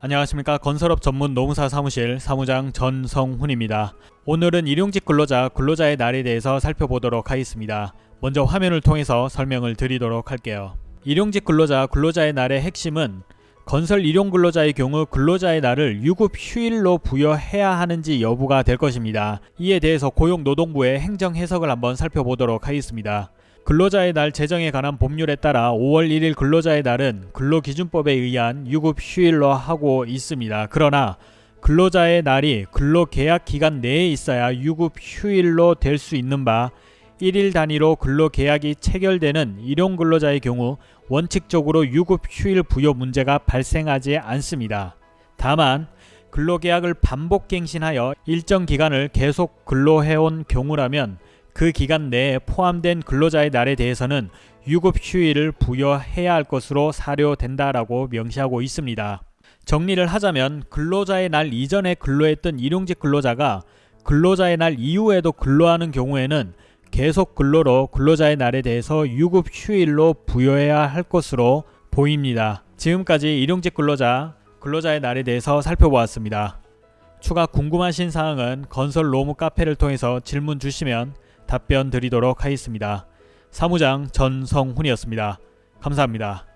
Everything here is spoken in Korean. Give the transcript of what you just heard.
안녕하십니까 건설업 전문 노무사 사무실 사무장 전성훈입니다. 오늘은 일용직 근로자 근로자의 날에 대해서 살펴보도록 하겠습니다. 먼저 화면을 통해서 설명을 드리도록 할게요. 일용직 근로자 근로자의 날의 핵심은 건설 일용 근로자의 경우 근로자의 날을 유급 휴일로 부여해야 하는지 여부가 될 것입니다. 이에 대해서 고용노동부의 행정 해석을 한번 살펴보도록 하겠습니다. 근로자의 날 제정에 관한 법률에 따라 5월 1일 근로자의 날은 근로기준법에 의한 유급 휴일로 하고 있습니다. 그러나 근로자의 날이 근로계약 기간 내에 있어야 유급 휴일로 될 수 있는 바 1일 단위로 근로계약이 체결되는 일용 근로자의 경우 원칙적으로 유급 휴일 부여 문제가 발생하지 않습니다. 다만 근로계약을 반복 갱신하여 일정 기간을 계속 근로해온 경우라면 그 기간 내에 포함된 근로자의 날에 대해서는 유급 휴일을 부여해야 할 것으로 사료된다라고 명시하고 있습니다. 정리를 하자면 근로자의 날 이전에 근로했던 일용직 근로자가 근로자의 날 이후에도 근로하는 경우에는 계속 근로로 근로자의 날에 대해서 유급 휴일로 부여해야 할 것으로 보입니다. 지금까지 일용직 근로자, 근로자의 날에 대해서 살펴보았습니다. 추가 궁금하신 사항은 건설 로무 카페를 통해서 질문 주시면 답변 드리도록 하겠습니다. 사무장 전성훈이었습니다. 감사합니다.